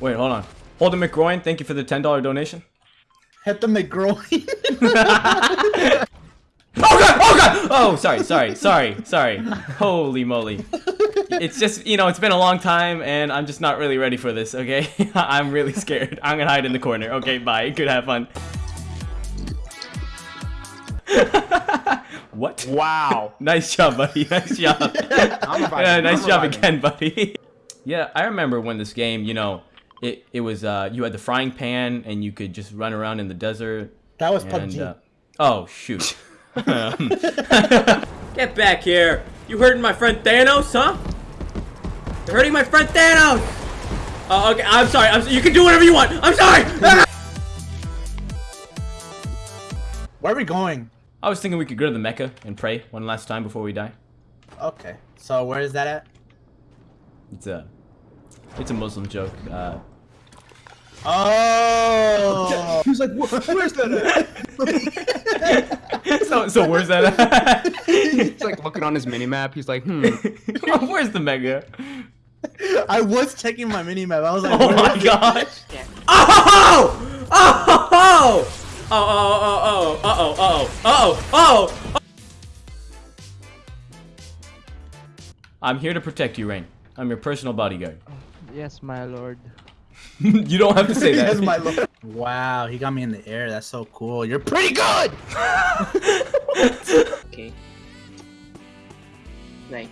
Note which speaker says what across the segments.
Speaker 1: Wait, hold on. Holden McGroin, thank you for the $10 donation.
Speaker 2: Hit the McGroin.
Speaker 1: Oh god! Oh god! Oh, sorry, sorry, sorry, sorry. Holy moly. It's just, you know, it's been a long time and I'm just not really ready for this, okay? I'm really scared. I'm gonna hide in the corner. Okay, bye. Good have fun. what?
Speaker 3: Wow.
Speaker 1: Nice job, buddy. Nice job.
Speaker 3: I'm reviving.
Speaker 1: Yeah, nice job again, buddy. yeah, I remember when this game, you know, it, it was, uh, you had the frying pan and you could just run around in the desert.
Speaker 2: That was
Speaker 1: And,
Speaker 2: PUBG.
Speaker 1: uh, oh, shoot. Get back here. You hurting my friend Thanos, huh? You're hurting my friend Thanos! Oh, okay, I'm sorry. I'm, you can do whatever you want. I'm sorry!
Speaker 2: Where are we going?
Speaker 1: I was thinking we could go to the Mecca and pray one last time before we die.
Speaker 2: Okay. So where is that at?
Speaker 1: It's a, it's a Muslim joke. Uh,
Speaker 2: Oh.
Speaker 3: He was like, where's that at?
Speaker 1: so, so where's that? at?
Speaker 3: He's like looking on his mini map. He's like, hmm.
Speaker 1: where's the Mecca?
Speaker 2: I was checking my mini map. I was like,
Speaker 1: Oh my
Speaker 2: is it?
Speaker 1: gosh! Oh! Oh! Oh! Oh! Oh! Oh! Oh! Oh! Oh! Oh! Oh! I'm here to protect you, Rain. I'm your personal bodyguard.
Speaker 4: Yes, my lord.
Speaker 1: you don't have to say that.
Speaker 2: Yes, my lord. Wow, he got me in the air. That's so cool. You're pretty good.
Speaker 5: Okay. Nice.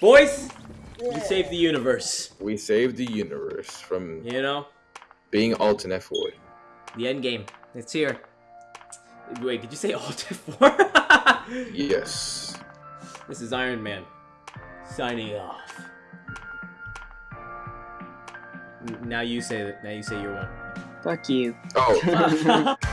Speaker 1: Boys, we saved the universe.
Speaker 6: We saved the universe from
Speaker 1: You know,
Speaker 6: being Alton F4.
Speaker 1: the end game. It's here. Wait, did you say Alt F4?
Speaker 6: Yes.
Speaker 1: this is Iron Man. Signing off. Now you say that. Now you say your one.
Speaker 5: Fuck you.
Speaker 6: Oh,